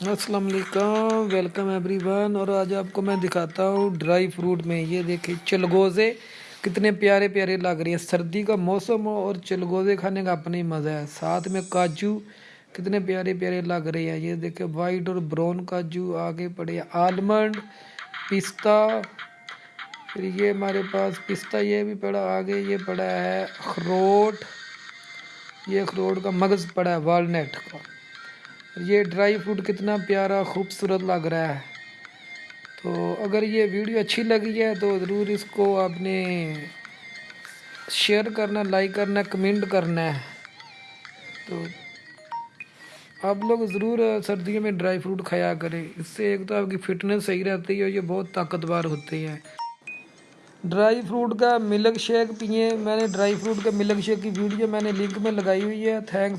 السلام علیکم welcome every one اور آج آپ کو میں دکھاتا ہوں ڈرائی فروٹ میں. یہ دیکھیں، چلگوزے کتنے پیارے پیارے لگ رہی ہیں. سردی کا موسم ہو اور چلگوزے کھانے کا اپنا ہی مزہ ہے. ساتھ میں کاجو کتنے پیارے پیارے لگ رہے ہیں. یہ دیکھیں وائٹ اور براؤن کاجو آگے پڑے آلمنڈ پستہ، پھر یہ ہمارے پاس پستہ یہ بھی پڑا، آگے یہ پڑا ہے اخروٹ. یہ اخروٹ کا مغز پڑا ہے والنٹ کا. یہ ڈرائی فروٹ کتنا پیارا خوبصورت لگ رہا ہے۔ تو اگر یہ ویڈیو اچھی لگی ہے تو ضرور اس کو آپ نے شیئر کرنا، لائک کرنا، کمنٹ کرنا ہے۔ تو آپ لوگ ضرور سردیوں میں ڈرائی فروٹ کھایا کریں۔ اس سے ایک تو آپ کی فٹنس صحیح رہتی ہے اور یہ بہت طاقتور ہوتے ہیں۔ ڈرائی فروٹ کا ملک شیک پئیں میں نے ڈرائی فروٹ کا ملک شیک کی ویڈیو میں نے لنک میں لگائی ہوئی ہے۔ تھینکس